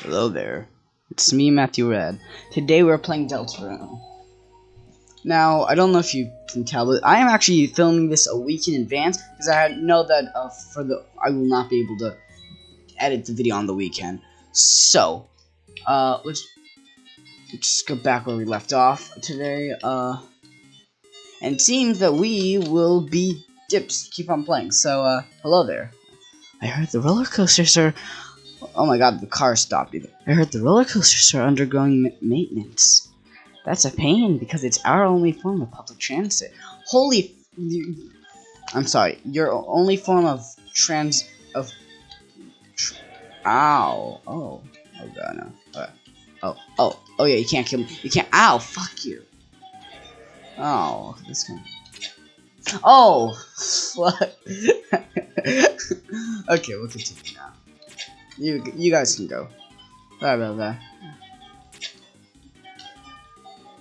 Hello there. It's me, Matthew Red. Today we're playing Deltarune. Now, I don't know if you can tell, but I am actually filming this a week in advance because I know that uh, for the I will not be able to edit the video on the weekend. So, uh, let's just go back where we left off today. Uh, and it seems that we will be dips. Keep on playing. So, uh, hello there. I heard the roller coasters are. Oh my god, the car stopped. Either. I heard the roller coasters are undergoing maintenance. That's a pain because it's our only form of public transit. Holy. I'm sorry. Your only form of trans. of. Tr ow. Oh. Oh god, no. Okay. Oh. Oh. Oh yeah, you can't kill me. You can't. Ow. Fuck you. Oh. This guy. Oh. What? okay, we'll continue now. You you guys can go. Sorry about that.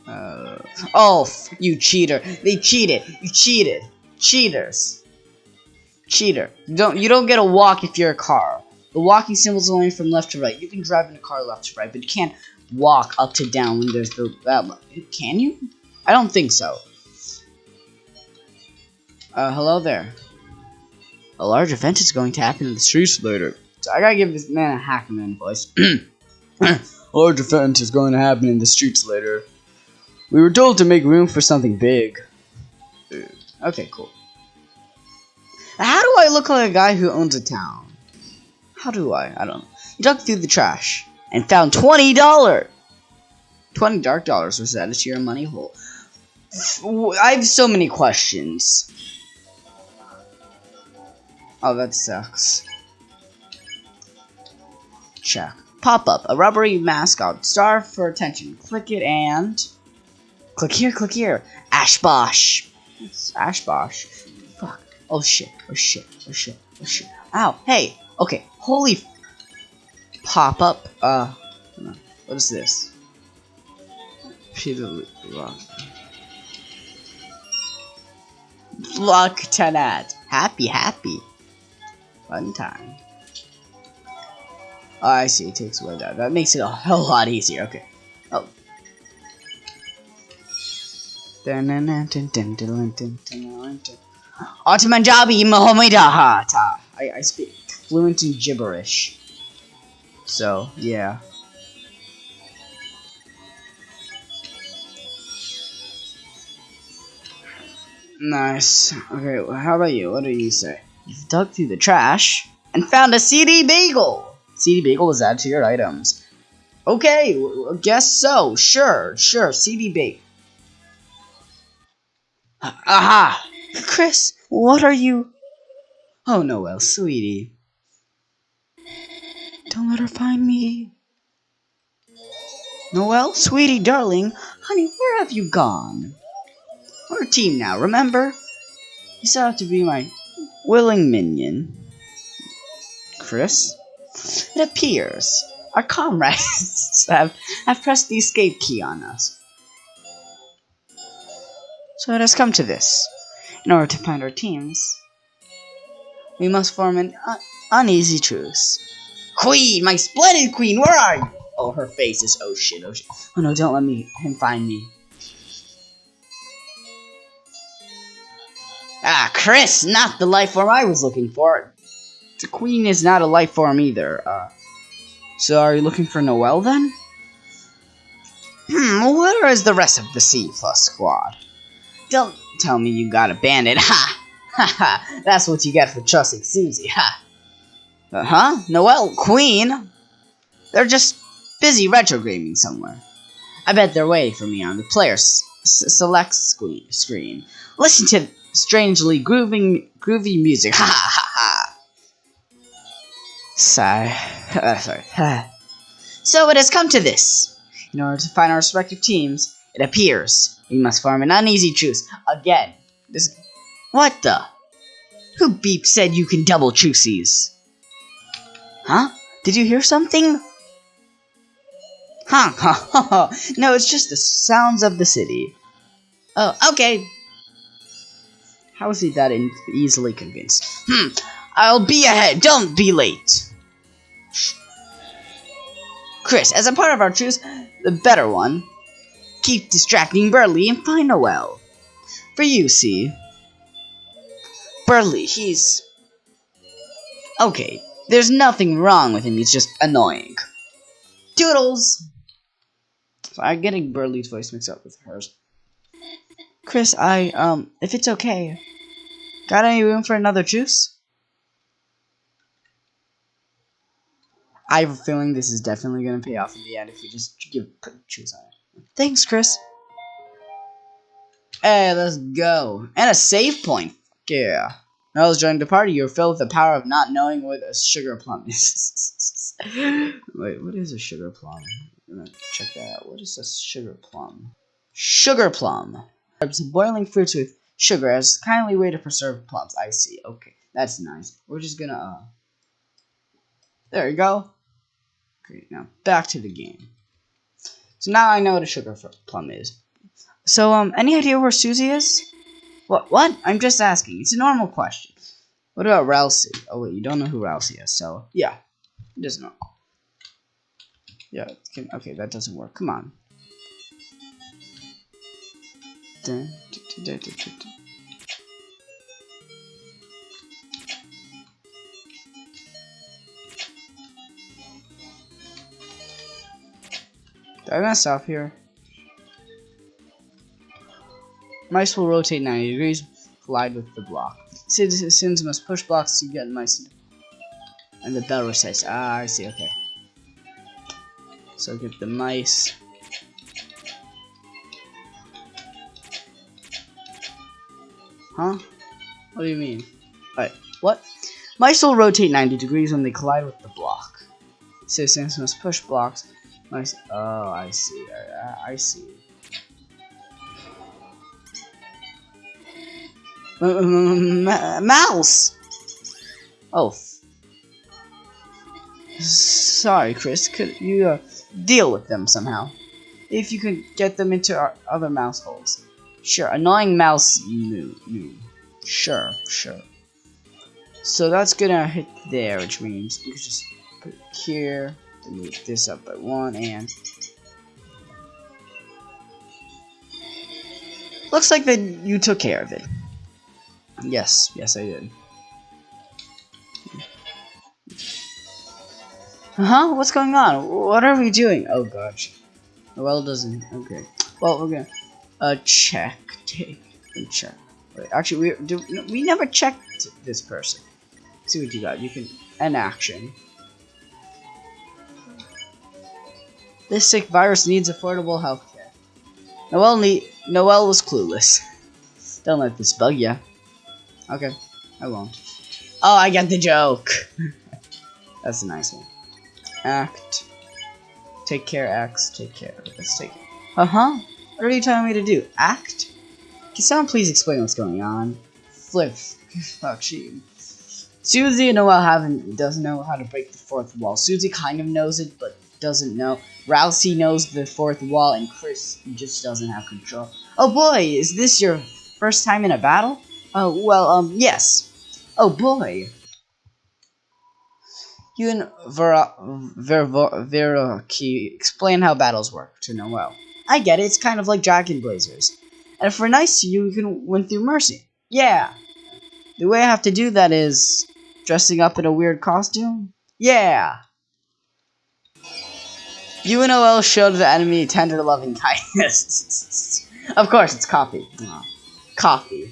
Uh, oh, you cheater! They cheated. You cheated. Cheaters. Cheater. You don't you don't get a walk if you're a car. The walking symbol is only from left to right. You can drive in a car left to right, but you can't walk up to down when there's the that. Can you? I don't think so. Uh, hello there. A large event is going to happen in the streets later. I gotta give this man a Hackman voice. a large event is going to happen in the streets later. We were told to make room for something big. Okay, cool. How do I look like a guy who owns a town? How do I? I don't know. He dug through the trash and found $20! 20 dark dollars was added to your money hole. I have so many questions. Oh, that sucks. Check. Pop up. A rubbery mascot. Star for attention. Click it and... Click here, click here. Ashbosh. It's Ashbosh. Fuck. Oh shit. Oh shit. Oh shit. Oh shit. Ow. Hey. Okay. Holy... Pop up. Uh... What is this? Peter Rock. Luck Tenat. Happy, happy. Fun time. Oh, I see. It takes away that. That makes it a whole lot easier. Okay. Oh. Ottomanjabi Mahomedahata. I, I speak fluent in gibberish. So, yeah. Nice. Okay, well, how about you? What do you say? You dug through the trash and found a CD bagel. CD bagel is added to your items. Okay, guess so. Sure, sure. CD bagel. Aha! Kris, what are you? Oh, Noelle, sweetie. Don't let her find me. Noelle, sweetie, darling, honey, where have you gone? We're a team now, remember? You still have to be my willing minion. Kris? It appears our comrades have, have pressed the escape key on us. So it has come to this. In order to find our teams, we must form an un uneasy truce. Queen! My splendid queen! Where are you? Oh, her face is oh shit, oh shit. Oh no, don't let me him find me. Ah, Kris, not the life form I was looking for. The queen is not a life form either. Uh, so are you looking for Noelle then? Hmm, where is the rest of the C plus squad? Don't tell me you got abandoned. Ha! Ha ha! That's what you get for trusting Susie. Ha! Uh huh? Noelle, Queen? They're just busy retrograding somewhere. I bet they're waiting for me on the player select screen. Listen to strangely grooving, groovy music. Ha ha ha! Sigh. Uh, sorry. so it has come to this. In order to find our respective teams, it appears we must form an uneasy truce. Again. This. What the? Who beep said you can double truces? Huh? Did you hear something? Huh? huh? no, it's just the sounds of the city. Oh, okay. How is he that easily convinced? Hmm. I'll be ahead. Don't be late. Kris, as a part of our truce, the better one, keep distracting Berdly and find Noelle. For you, see. Berdly, he's... Okay, there's nothing wrong with him, he's just annoying. Toodles! So I'm getting Berdly's voice mixed up with hers. Kris, I, um, if it's okay, got any room for another juice? I have a feeling this is definitely going to pay off in the end if we just give put juice on it. Thanks, Kris. Hey, let's go. And a save point. Yeah. Now let's join the party. You're filled with the power of not knowing what a sugar plum is. Wait, what is a sugar plum? I'm gonna check that out. What is a sugar plum? Sugar plum. It's boiling fruits with sugar as a kindly way to preserve plums. I see. Okay, that's nice. We're just gonna, uh... There you go. Great, now back to the game. So now I know what a sugar plum is. So, um, any idea where Susie is? What? What? I'm just asking. It's a normal question. What about Ralsei? Oh, wait, you don't know who Ralsei is, so, yeah. He doesn't know. Yeah, can, okay, that doesn't work. Come on. I mess up here? Mice will rotate 90 degrees, collide with the block. Citizens must push blocks to get mice. And the bell resets. Ah, I see, okay. So get the mice. Huh? What do you mean? Alright, what? Mice will rotate 90 degrees when they collide with the block. Citizens must push blocks Oh, I see. I, I see. mouse. Oh. Sorry, Kris. Could you uh, deal with them somehow? If you could get them into our other mouse holes. Sure. Annoying mouse. No. No. Sure. Sure. So that's gonna hit there, which means we just put it here move this up by one and looks like that you took care of it. Yes, yes I did. huh? What's going on? What are we doing? Oh gosh. Well, doesn't. Okay. Well, we're gonna uh check. Take and check. Wait, actually, we do. We never checked this person. See what you got. You can an action. This sick virus needs affordable healthcare. Noelle need Noelle was clueless. Don't let this bug ya. Okay, I won't. Oh, I get the joke. That's a nice one. Act. Take care, X. Take care. Let's take it. Uh huh. What are you telling me to do? Act? Can someone please explain what's going on? Flip. Fuck, she. Susie and Noelle haven't doesn't know how to break the fourth wall. Susie kind of knows it, but doesn't know. Ralsei knows the fourth wall, and Kris just doesn't have control. Oh boy, is this your first time in a battle? Oh, well, um, yes. Oh boy. You and Vera, Vera, Vera Key explain how battles work to Noelle. I get it, it's kind of like Dragon Blazers. And if we're nice to you, you can win through mercy. Yeah. The way I have to do that is dressing up in a weird costume? Yeah. UNOL showed the enemy tender loving kindness. of course, it's coffee. Oh, coffee.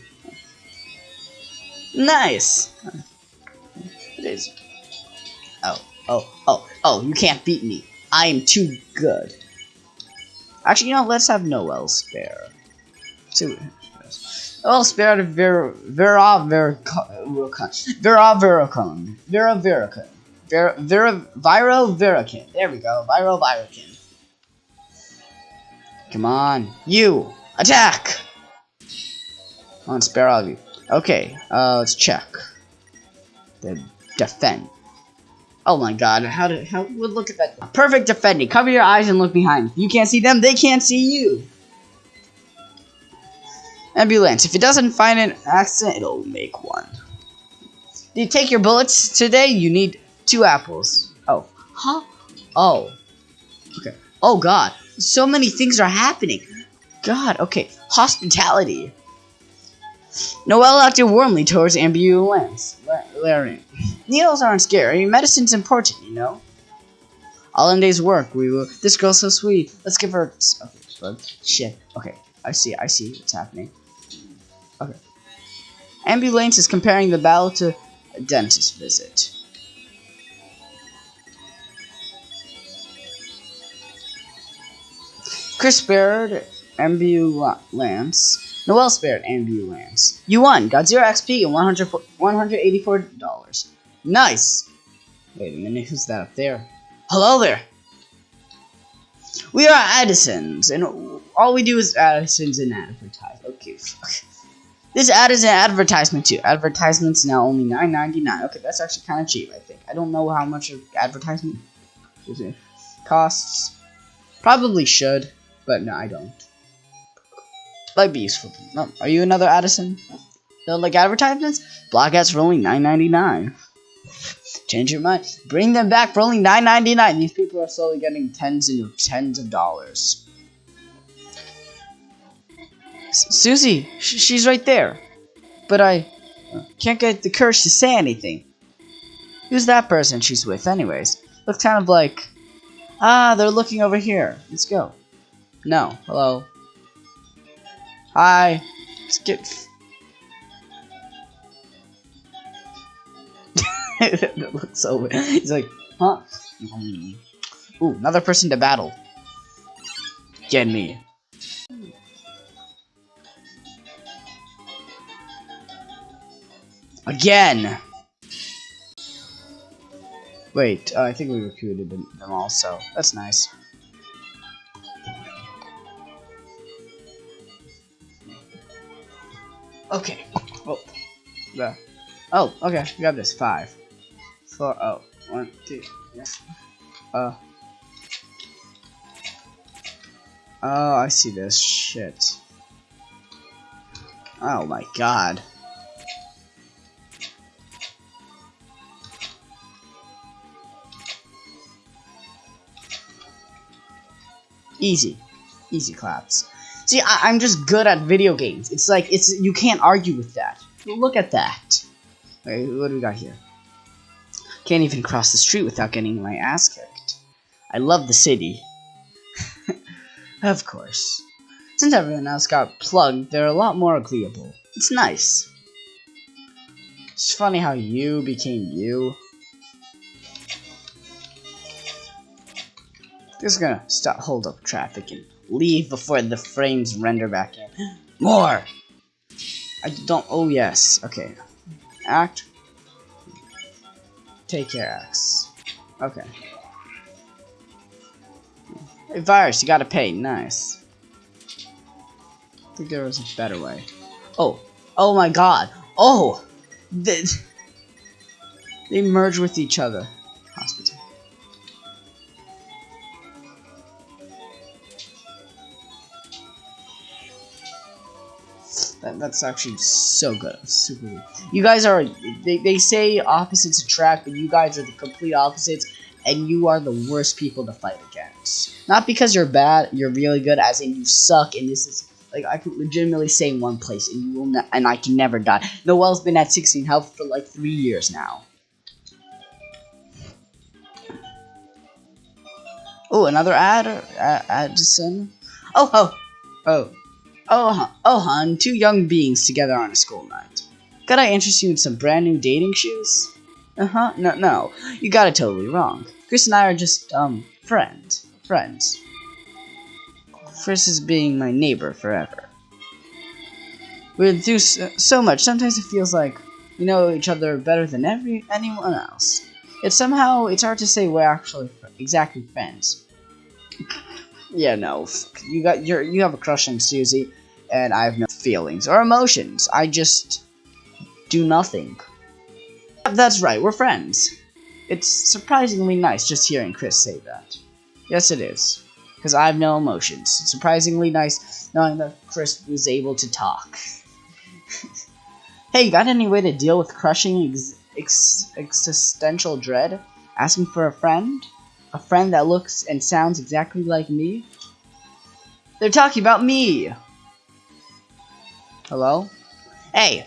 Nice. It is. Oh, oh, oh, oh, you can't beat me. I am too good. Actually, you know, let's have Noelle spare. See Noelle spare to Vera Vera Vera Vera Veracon. Vera Veracon. Vir Vir Viral Virakin. There we go. Viral Virakin. Come on. You! Attack! On spare all of you. Okay, uh, let's check. The defend. Oh my god, how did how would look at that perfect defending. Cover your eyes and look behind. You can't see them, they can't see you. Ambulance. If it doesn't find an accident, it'll make one. Do you take your bullets today? You need Two apples. Oh. Huh? Oh. Okay. Oh god, so many things are happening. God, okay. Hospitality. Noelle acted warmly towards ambulance. Larry. Needles aren't scary. Medicine's important, you know. All in day's work. We will. This girl's so sweet. Let's give her. Okay, shit. Okay, I see. I see what's happening. Okay. Ambulance is comparing the battle to a dentist visit. Kris spared ambulance. Noelle spared ambulance. You won. Got 0 XP and 100, $184. Nice. Wait a minute. Who's that up there? Hello there. We are Addisons, and all we do is Addisons and advertise. Okay, fuck. This ad is an advertisement too. Advertisements now only nine ninety nine. Okay, that's actually kind of cheap, I think. I don't know how much advertisement costs. Probably should, but no, I don't. Might be useful. No, are you another Addison? Don't like advertisements? Block ads for only nine ninety nine. Change your mind. Bring them back for only nine ninety nine. These people are slowly getting tens and tens of dollars. Susie, sh she's right there. But I can't get the courage to say anything. Who's that person she's with, anyways? Looks kind of like... Ah, they're looking over here. Let's go. No. Hello. Hi. Let's that looks so weird. He's like, huh? Ooh, another person to battle. Get me. Again! Wait, uh, I think we recruited them, them also. That's nice. Okay. Oh. The. Oh, okay. Got this. Five. Four. Oh. One, two. Yes. Uh. Oh, I see this. Shit. Oh my god. Easy. Easy claps. See, I am just good at video games. It's like, it's you can't argue with that. Look at that. Wait, what do we got here? Can't even cross the street without getting my ass kicked. I love the city. of course. Since everyone else got plugged, they're a lot more agreeable. It's nice. It's funny how you became you. Just gonna stop, hold up traffic and leave before the frames render back in. More! I don't, oh yes, okay. Act. Take care, X. Okay. Hey, Virus, you gotta pay, nice. I think there was a better way. Oh, oh my god. Oh! They, they merge with each other. That, that's actually so good. Super good. You guys are, they, they say opposites attract, but you guys are the complete opposites, and you are the worst people to fight against. Not because you're bad, you're really good, as in you suck, and this is, like, I could legitimately say in one place, and you will and I can never die. Noelle's been at 16 health for like three years now. Oh, another ad, uh, Addison. Oh, oh, oh. Oh, oh, hon, two young beings together on a school night. Could I interest you in some brand new dating shoes? Uh-huh, no, no, you got it totally wrong. Kris and I are just, um, friends. Friends. Kris is being my neighbor forever. We do so, so much, sometimes it feels like we know each other better than every anyone else. It's somehow, it's hard to say we're actually exactly friends. Yeah, no, you got, you you have a crush on Susie, and I have no feelings or emotions. I just do nothing. That's right, we're friends. It's surprisingly nice just hearing Kris say that. Yes, it is. Because I have no emotions. It's surprisingly nice knowing that Kris was able to talk. hey, you got any way to deal with crushing ex ex existential dread? Asking for a friend? A friend that looks and sounds exactly like me? They're talking about me! Hello? Hey!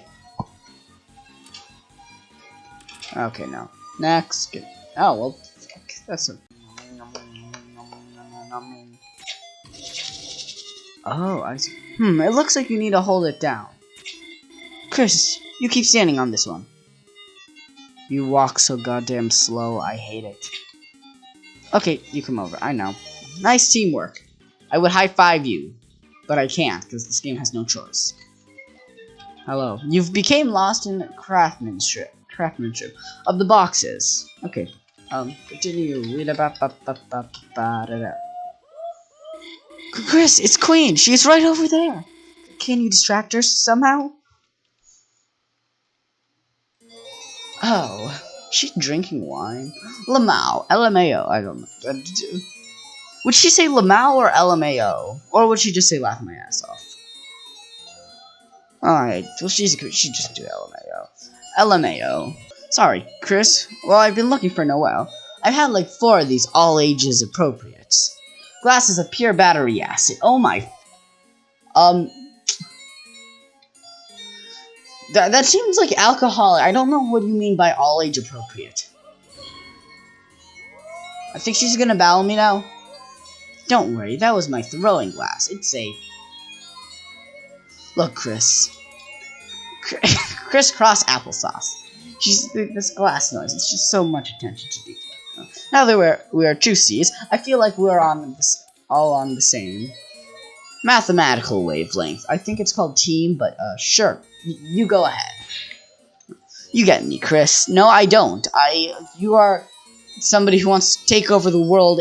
Okay, no. Next. Oh, well, that's a... Oh, I see. Hmm, it looks like you need to hold it down. Kris, you keep standing on this one. You walk so goddamn slow, I hate it. Okay, you come over, I know. Nice teamwork. I would high-five you, but I can't, because this game has no choice. Hello. You've became lost in craftsmanship, craftsmanship of the boxes. Okay, um, continue. Kris, it's Queen. She's right over there. Can you distract her somehow? Oh, she's drinking wine. Lamau, LMAO. I don't know. Would she say Lamau or LMAO? Or would she just say laugh my ass off? Alright, well she's she just do LMAO. LMAO. Sorry, Kris. Well, I've been looking for Noelle. I've had like four of these all ages appropriate. Glasses of pure battery acid. Oh my. Um. That, that seems like alcoholic. I don't know what you mean by all age appropriate. I think she's gonna battle me now. Don't worry, that was my throwing glass. It's safe. Look, Kris. Crisscross applesauce. She's this glass noise. It's just so much attention to detail. Now that we're we are two juicies, I feel like we're on this all on the same mathematical wavelength. I think it's called team, but uh, sure, you go ahead. You get me, Kris. No, I don't. I you are somebody who wants to take over the world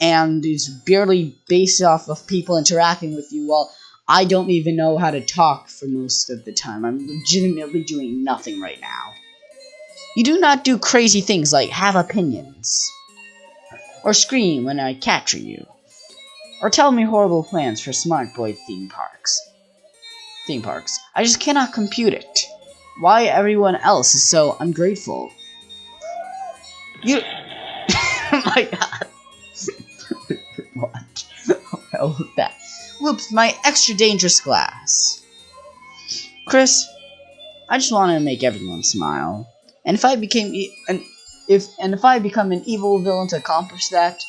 and is barely based off of people interacting with you while I don't even know how to talk for most of the time. I'm legitimately doing nothing right now. You do not do crazy things like have opinions. Or scream when I capture you. Or tell me horrible plans for Smart Boy theme parks. Theme parks. I just cannot compute it. Why everyone else is so ungrateful. You... oh my god. what? Oh, that. Whoops, my extra dangerous glass. Kris, I just want to make everyone smile. And if I became e and if and if I become an evil villain to accomplish that,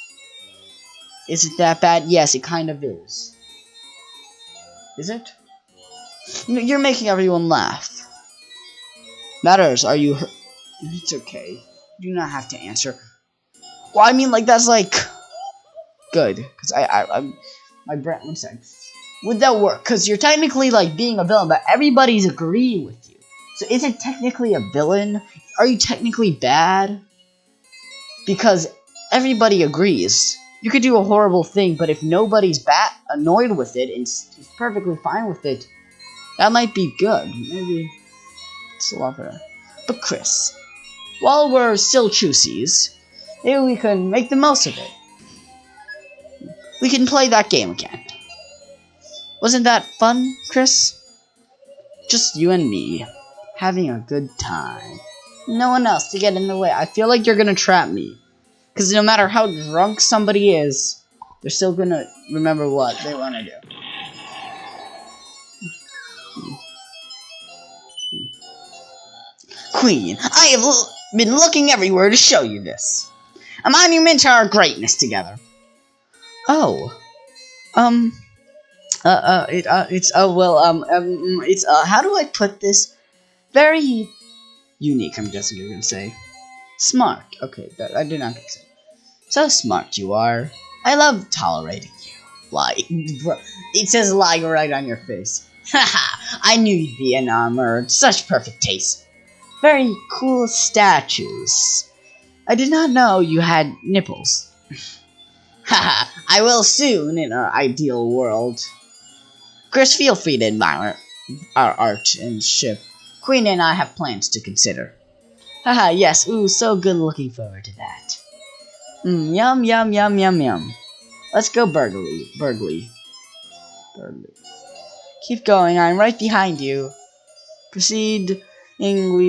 is it that bad? Yes, it kind of is. Is it? You're making everyone laugh. Matters, are you hurt? It's okay. You do not have to answer. Well, I mean, like, that's like... Good. Because I, I, I'm... My brain, one sec. Would that work? Because you're technically, like, being a villain, but everybody's agreeing with you. So is it technically a villain? Are you technically bad? Because everybody agrees. You could do a horrible thing, but if nobody's bat annoyed with it and is perfectly fine with it, that might be good. Maybe it's a better. But Kris, while we're still choosies, maybe we can make the most of it. We can play that game again. Wasn't that fun, Kris? Just you and me having a good time. No one else to get in the way. I feel like you're gonna trap me. Because no matter how drunk somebody is, they're still gonna remember what they want to do. Queen, I have been looking everywhere to show you this. A monument to our greatness together. Oh. Um. Uh, uh, it, uh, it's, oh, well, um, um, it's, uh, how do I put this? very unique, I'm guessing you're gonna say. Smart. Okay, that, I did not say. So smart you are. I love tolerating you. Lie. It says lie right on your face. Haha, I knew you'd be enamored. Such perfect taste. Very cool statues. I did not know you had nipples. Haha, I will soon in our ideal world. Kris, feel free to admire our art and ship Queen and I have plans to consider. Haha, yes, ooh, so good looking forward to that. Mmm, yum, yum, yum, yum, yum. Let's go burglary, burglary. Burglary. Keep going, I'm right behind you. Proceedingly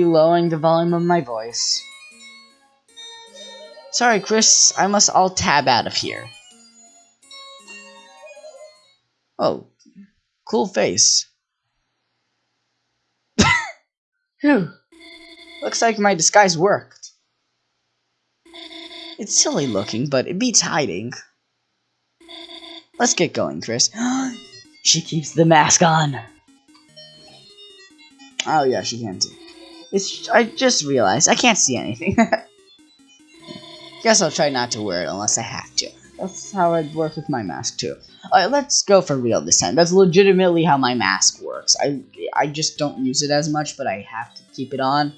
lowering the volume of my voice. Sorry, Kris. I must all tab out of here. Oh, cool face. Phew. Looks like my disguise worked. It's silly looking, but it beats hiding. Let's get going, Kris. she keeps the mask on. Oh yeah, she can too. It's I just realized I can't see anything. Guess I'll try not to wear it unless I have to. That's how I'd work with my mask too. Alright, let's go for real this time. That's legitimately how my mask works. I I just don't use it as much, but I have to keep it on.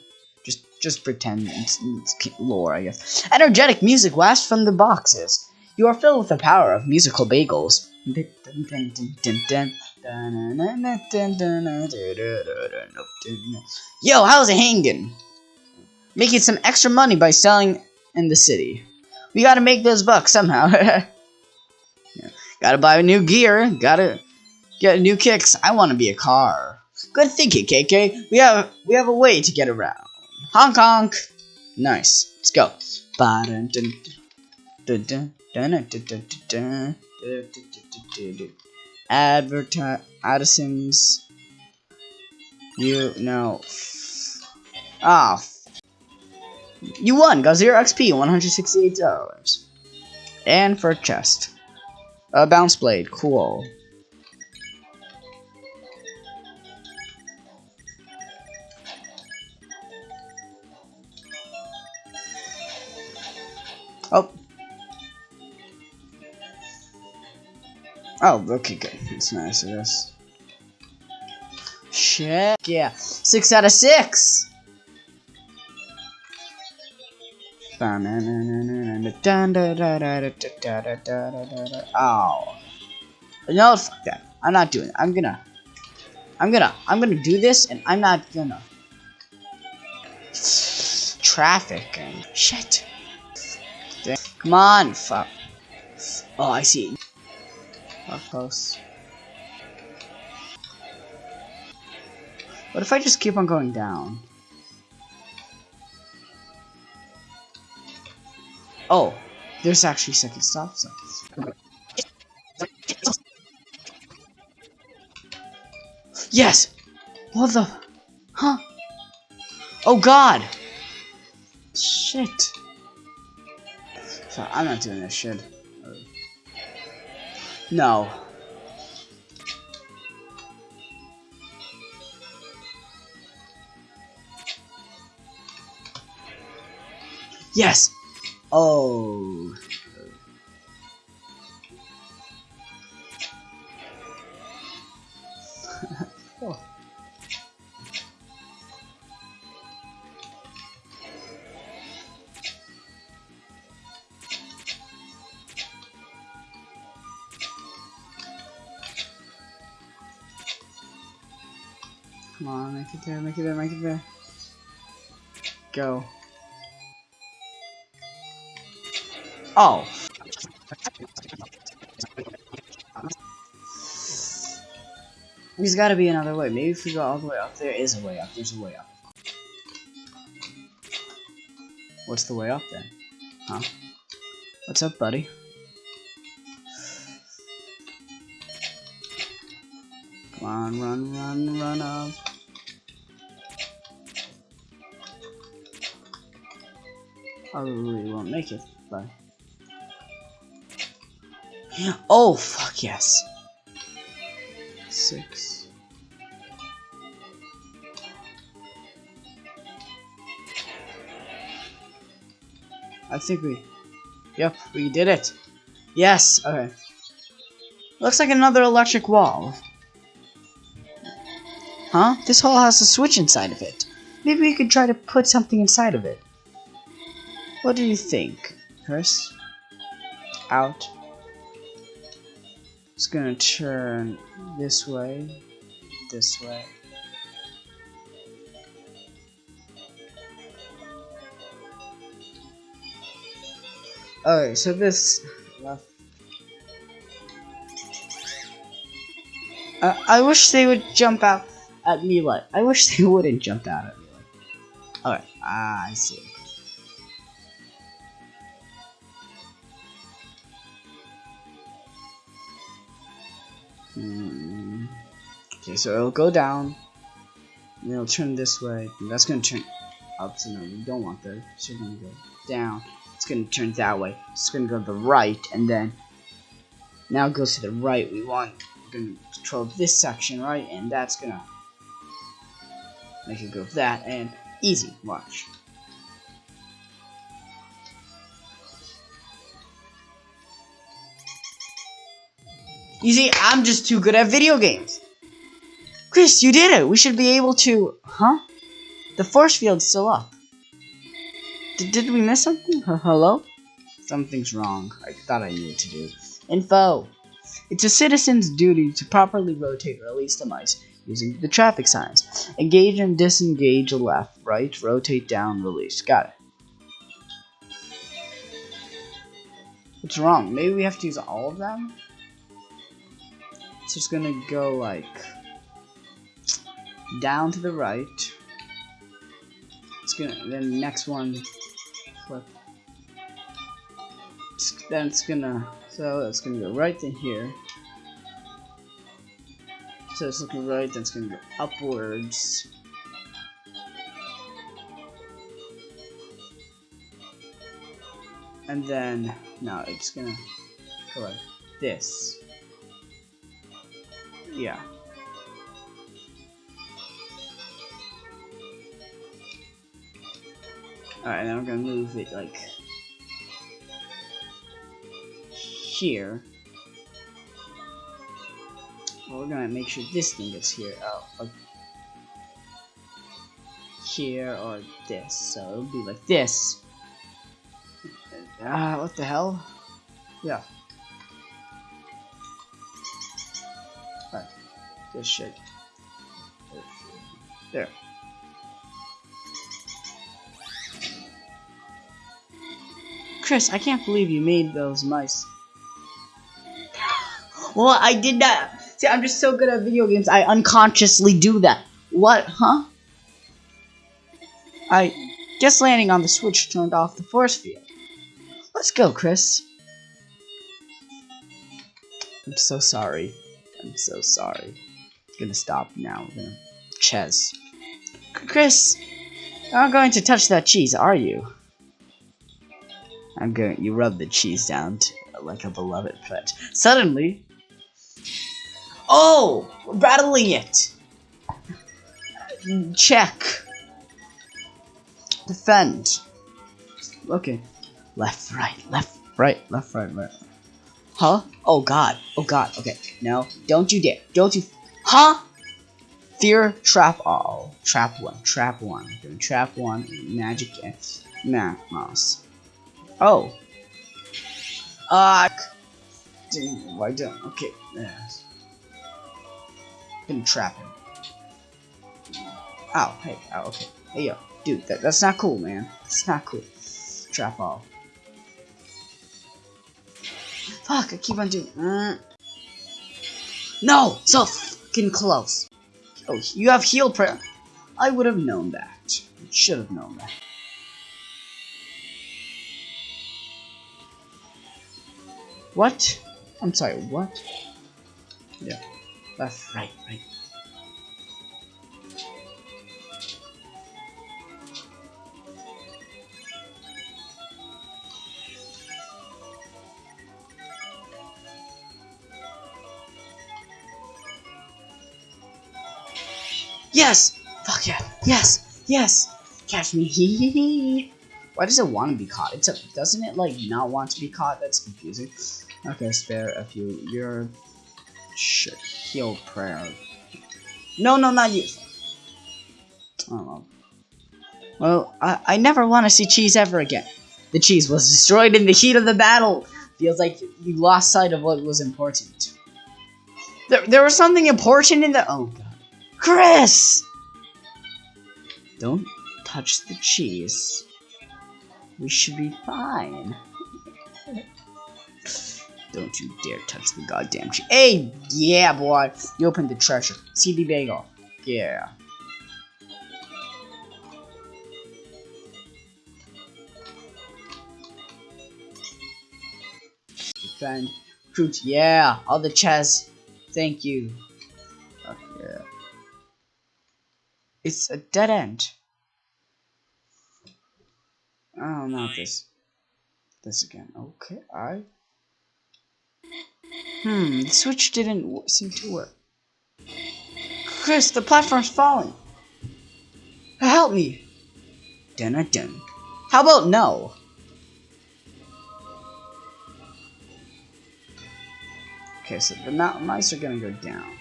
Just just pretend it's, it's lore, I guess. Energetic music wafts from the boxes. You are filled with the power of musical bagels. Yo, how's it hanging? Making some extra money by selling in the city. We gotta make those bucks somehow. yeah. Gotta buy new gear. Gotta get new kicks. I want to be a car. Good thinking, KK. We have we have a way to get around. Honk honk. Nice. Let's go. Advertise Addison's. You know. Ah. You won. Got zero XP. One hundred sixty-eight dollars. And for a chest. A bounce blade. Cool. Oh. Oh, okay, good. That's nice, I guess. Shit. Yeah. Six out of six! Oh. No, fuck that. I'm not doing it. I'm gonna... I'm gonna... I'm gonna do this, and I'm not gonna... Traffic. And shit. Come on, fuck. Oh, I see. How close. What if I just keep on going down? Oh, there's actually second stop signs. Yes! What the? Huh? Oh god! Shit. So I'm not doing this shit. No. Yes! Oh. Make it there, make it there, make it there. Go. Oh. There's gotta be another way. Maybe if we go all the way up, there is a way up. There's a way up. What's the way up then? Huh? What's up, buddy? Come on, run, run, run up. Probably won't make it, but... Oh, fuck yes. Six. I think we... Yep, we did it. Yes, okay. Looks like another electric wall. Huh? This hole has a switch inside of it. Maybe we could try to put something inside of it. What do you think, Kris? Out. It's gonna turn this way, this way. Okay, so this left. Uh, I wish they would jump out at me like. I wish they wouldn't jump out at me like. Alright, ah, I see. Hmm. Okay, so it'll go down. And it'll turn this way. And that's gonna turn up. So no, we don't want that. So we're gonna go down. It's gonna turn that way. It's gonna go to the right, and then now it goes to the right. We want we're gonna control this section, right? And that's gonna make it go that and easy. Watch. You see, I'm just too good at video games. Kris, you did it. We should be able to... Huh? The force field's still up. D did we miss something? Hello? Something's wrong. I thought I knew what to do. Info. It's a citizen's duty to properly rotate or release the mice using the traffic signs. Engage and disengage left, right, rotate down, release. Got it. What's wrong? Maybe we have to use all of them? It's just gonna go like down to the right. It's gonna then the next one flip. Then it's gonna so it's gonna go right in here. So it's looking right, then it's gonna go upwards. And then no, it's gonna go like this. Yeah. Alright, now I'm gonna move it like here. Well, we're gonna make sure this thing gets here. Oh, like here or this. So it'll be like this. Ah, uh, what the hell? Yeah. This should. There. Kris, I can't believe you made those mice. Well, I did that. See, I'm just so good at video games, I unconsciously do that. What, huh? I guess landing on the switch turned off the force field. Let's go, Kris. I'm so sorry. I'm so sorry. Gonna stop now. We're gonna Ches. Kris, not going to touch that cheese, are you? I'm going. You rub the cheese down like a beloved pet. Suddenly, oh, we're battling it. Check. Defend. Okay. Left, right, left, right, left, right, right. Huh? Oh god. Oh god. Okay. No. Don't you dare. Don't you. Huh? Fear trap all. Trap one. Trap one. Doing trap one. Magic. Nah. Mouse. Oh. Uh. Why don't? Okay. Yes. Gonna trap him. Ow. Hey. Oh. Okay. Hey yo, dude. That, that's not cool, man. That's not cool. Trap all. Fuck! I keep on doing. Uh. No, so fucking close. Oh, you have heal prayer. I would have known that. Should have known that. What? I'm sorry, what? Yeah. That's right, right. Yes! Fuck yeah! Yes! Yes! Catch me! Why does it want to be caught? It's a, doesn't it like not want to be caught? That's confusing. Okay, spare a few. Your shit. Heal prayer. No, no, not you. Oh. Well, I, I never want to see cheese ever again. The cheese was destroyed in the heat of the battle. Feels like you lost sight of what was important. There, there was something important in the. Oh god. Kris! Don't touch the cheese. We should be fine. Don't you dare touch the goddamn cheese. Hey, yeah, boy. You opened the treasure. The bagel. Yeah. Defend. Fruit. Yeah. All the chess thank you. Okay. It's a dead end. Oh, not this. This again. Okay, I. Hmm, the switch didn't w- seem to work. Kris, the platform's falling. Help me. Dun dun dun. How about no? Okay, so the mice are gonna go down.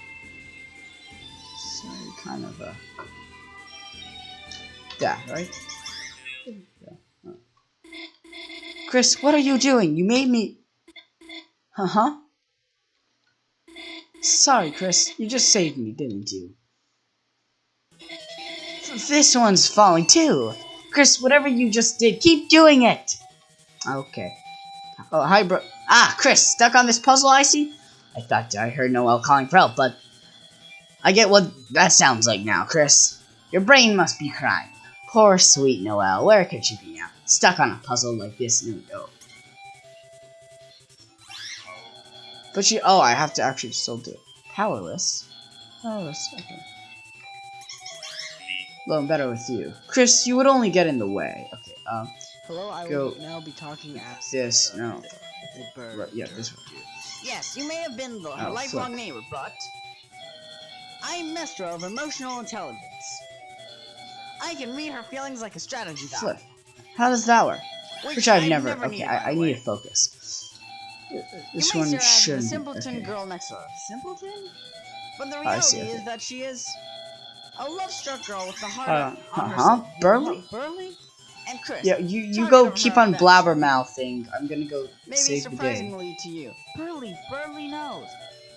So kind of a. Yeah, right? Kris, what are you doing? You made me. Uh huh. Sorry, Kris. You just saved me, didn't you? This one's falling too. Kris, whatever you just did, keep doing it. Okay. Oh, hi, bro. Ah, Kris, stuck on this puzzle I see? I thought I heard Noelle calling for help, but I get what that sounds like now, Kris. Your brain must be crying. Poor sweet Noelle, where could she be now? Stuck on a puzzle like this, no, no. But she, oh, I have to actually still do it. Powerless? Powerless, okay. Well, I'm better with you. Kris, you would only get in the way. Okay, um, Hello, I Go. will now be talking at this, no. the bird. Right, yeah, this one. Yes, you may have been the Oh, lifelong flip. neighbor, but I'm Mestra of emotional intelligence. I can read her feelings like a strategy. Flip. How does that work? Which I've I never. okay, I, I need to focus. This you one at the simpleton okay. girl next to her. Simpleton? But the I reality see, okay. is that she is a love-struck girl with the heart Uh, on uh-huh, side. Berdly? Berdly? And Kris. Yeah, you you go keep on blabbermouthing. I'm gonna go Maybe save the day. surprisingly to you. Berdly, Berdly knows.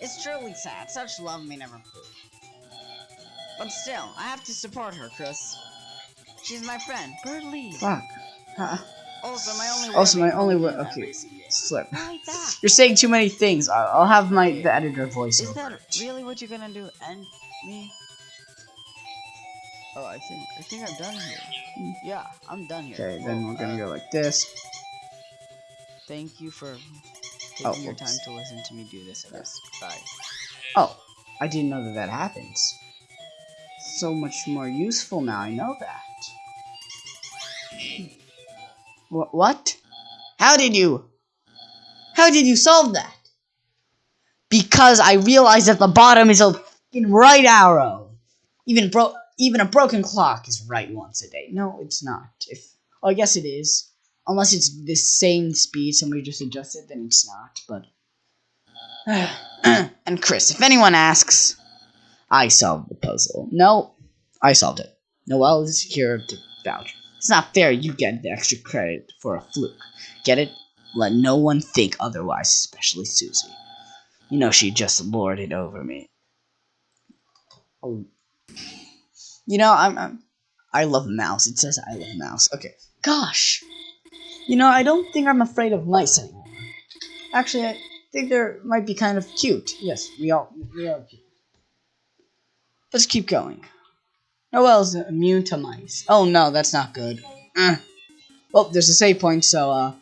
It's truly sad. Such love may never prove. But still, I have to support her, Kris. She's my friend, Berdly. Fuck. Huh. Also, my only. Also, my only okay. Slip. You're saying too many things. I'll, I'll have my the editor voice Is that really what you're gonna do? End me? Oh, I think I think I'm done here. Yeah, I'm done here. Okay, then we're gonna Uh, go like this. Thank you for taking Oh, your time to listen to me do this. Guess. Bye. Oh, I didn't know that that happens. So much more useful now. I know that. What? How did you? How did you solve that? Because I realized that the bottom is a fucking right arrow. Even bro, even a broken clock is right once a day. No, it's not. If oh, I guess it is. Unless it's the same speed, somebody just adjusted, then it's not. But and Kris, if anyone asks, I solved the puzzle. No, I solved it. Noelle is here to vouch. It's not fair you get the extra credit for a fluke. Get it? Let no one think otherwise, especially Susie. You know she just lorded over me. Oh. You know, I'm, I'm I love mouse. It says I love mouse. Okay. Gosh. You know, I don't think I'm afraid of mice anymore. Actually, I think they might be kind of cute. Yes, we all we are cute. Let's keep going. Noelle's immune to mice. Oh no, that's not good. Uh. Well, there's a save point, so uh,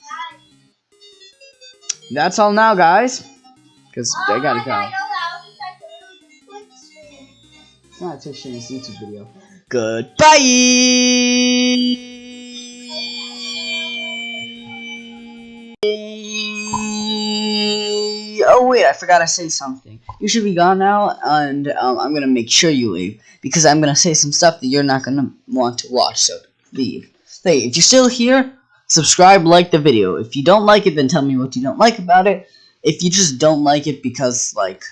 that's all now, guys. Because I gotta go. No, it's just this YouTube video. Goodbye. Wait, I forgot to say something. You should be gone now, and um, I'm gonna make sure you leave because I'm gonna say some stuff that you're not gonna want to watch. So leave. Hey, if you're still here, subscribe, like the video. If you don't like it, then tell me what you don't like about it. If you just don't like it because like,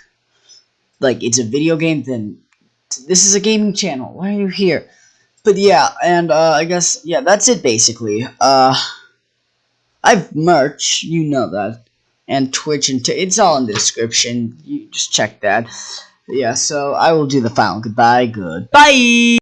like it's a video game, then this is a gaming channel. Why are you here? But yeah, and uh, I guess yeah, that's it basically. Uh, I've merch, you know that, and Twitch and it's all in the description. You just check that. Yeah, so I will do the final goodbye. Goodbye.